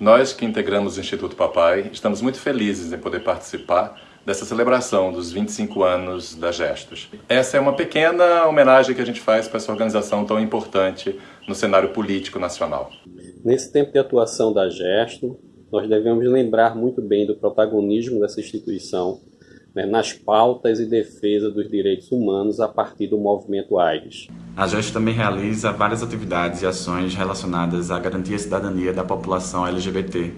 Nós que integramos o Instituto Papai estamos muito felizes em poder participar dessa celebração dos 25 anos da Gestos. Essa é uma pequena homenagem que a gente faz para essa organização tão importante no cenário político nacional. Nesse tempo de atuação da Gesto, nós devemos lembrar muito bem do protagonismo dessa instituição né, nas pautas e defesa dos direitos humanos a partir do movimento AIDS. A GEST também realiza várias atividades e ações relacionadas à garantia e cidadania da população LGBT,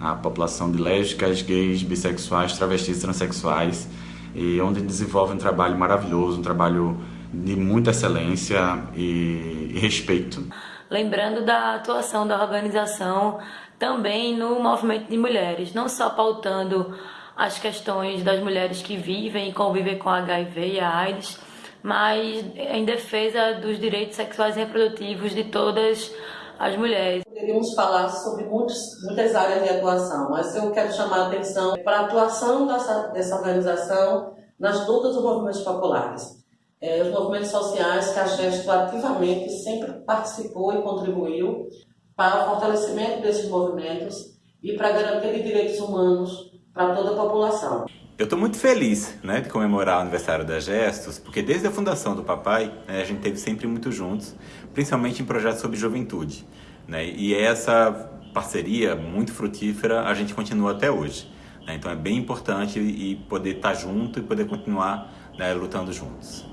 a população de lésbicas, gays, bissexuais, travestis, transexuais, e onde desenvolve um trabalho maravilhoso, um trabalho de muita excelência e, e respeito. Lembrando da atuação da organização também no movimento de mulheres, não só pautando as questões das mulheres que vivem e convivem com HIV e AIDS, mas em defesa dos direitos sexuais e reprodutivos de todas as mulheres. Poderíamos falar sobre muitos, muitas áreas de atuação, mas eu quero chamar a atenção para a atuação dessa, dessa organização nas lutas dos movimentos populares. É, os movimentos sociais que a Gesto ativamente sempre participou e contribuiu para o fortalecimento desses movimentos e para de direitos humanos para toda a população. Eu estou muito feliz né, de comemorar o aniversário da Gestos, porque desde a fundação do papai, né, a gente teve sempre muito juntos, principalmente em projetos sobre juventude. Né, e essa parceria muito frutífera a gente continua até hoje. Né, então é bem importante e poder estar junto e poder continuar né, lutando juntos.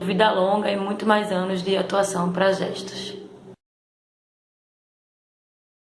Vida longa e muito mais anos de atuação para Gestos.